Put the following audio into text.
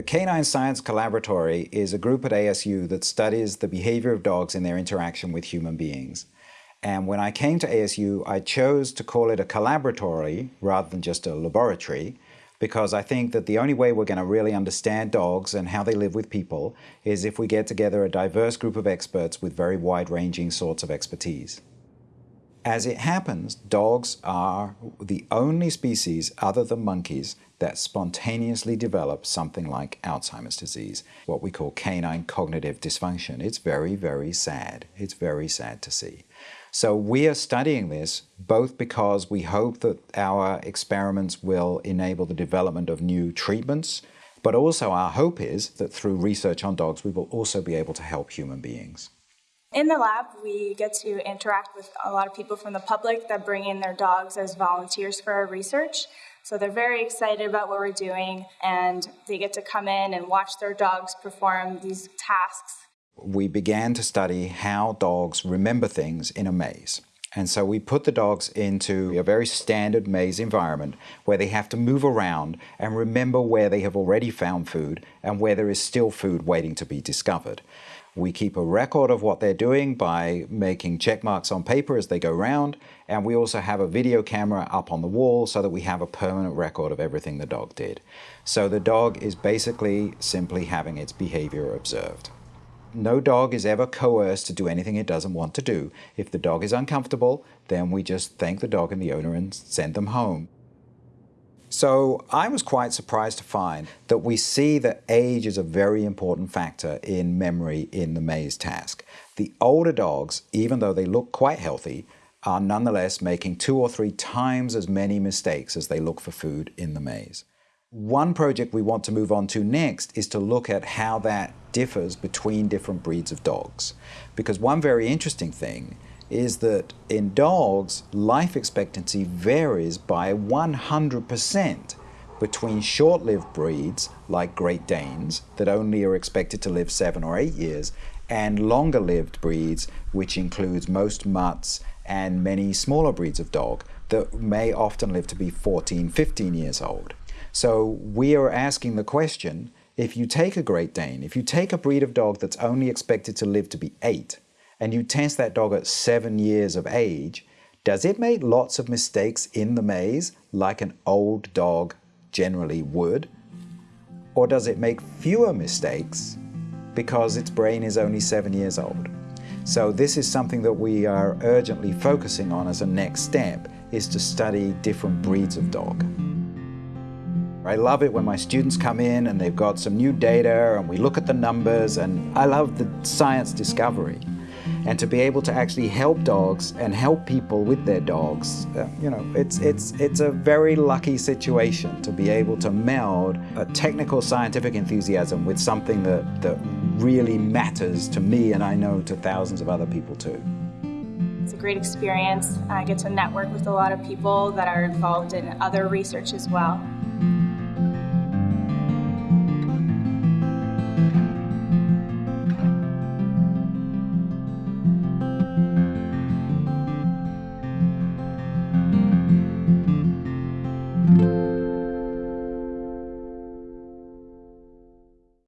The Canine Science Collaboratory is a group at ASU that studies the behavior of dogs in their interaction with human beings. And when I came to ASU, I chose to call it a collaboratory rather than just a laboratory because I think that the only way we're going to really understand dogs and how they live with people is if we get together a diverse group of experts with very wide-ranging sorts of expertise. As it happens, dogs are the only species other than monkeys that spontaneously develop something like Alzheimer's disease, what we call canine cognitive dysfunction. It's very, very sad. It's very sad to see. So we are studying this both because we hope that our experiments will enable the development of new treatments, but also our hope is that through research on dogs, we will also be able to help human beings. In the lab, we get to interact with a lot of people from the public that bring in their dogs as volunteers for our research. So they're very excited about what we're doing and they get to come in and watch their dogs perform these tasks we began to study how dogs remember things in a maze. And so we put the dogs into a very standard maze environment where they have to move around and remember where they have already found food and where there is still food waiting to be discovered. We keep a record of what they're doing by making check marks on paper as they go round, and we also have a video camera up on the wall so that we have a permanent record of everything the dog did. So the dog is basically simply having its behavior observed. No dog is ever coerced to do anything it doesn't want to do. If the dog is uncomfortable, then we just thank the dog and the owner and send them home. So I was quite surprised to find that we see that age is a very important factor in memory in the maze task. The older dogs, even though they look quite healthy, are nonetheless making two or three times as many mistakes as they look for food in the maze. One project we want to move on to next is to look at how that differs between different breeds of dogs. Because one very interesting thing is that in dogs, life expectancy varies by 100% between short-lived breeds like Great Danes that only are expected to live seven or eight years and longer-lived breeds which includes most mutts and many smaller breeds of dog that may often live to be 14, 15 years old. So we are asking the question, if you take a Great Dane, if you take a breed of dog that's only expected to live to be eight, and you test that dog at seven years of age, does it make lots of mistakes in the maze like an old dog generally would? Or does it make fewer mistakes because its brain is only seven years old? So this is something that we are urgently focusing on as a next step, is to study different breeds of dog. I love it when my students come in and they've got some new data and we look at the numbers and I love the science discovery. And to be able to actually help dogs and help people with their dogs, uh, you know, it's, it's, it's a very lucky situation to be able to meld a technical scientific enthusiasm with something that, that really matters to me and I know to thousands of other people too. It's a great experience. I get to network with a lot of people that are involved in other research as well.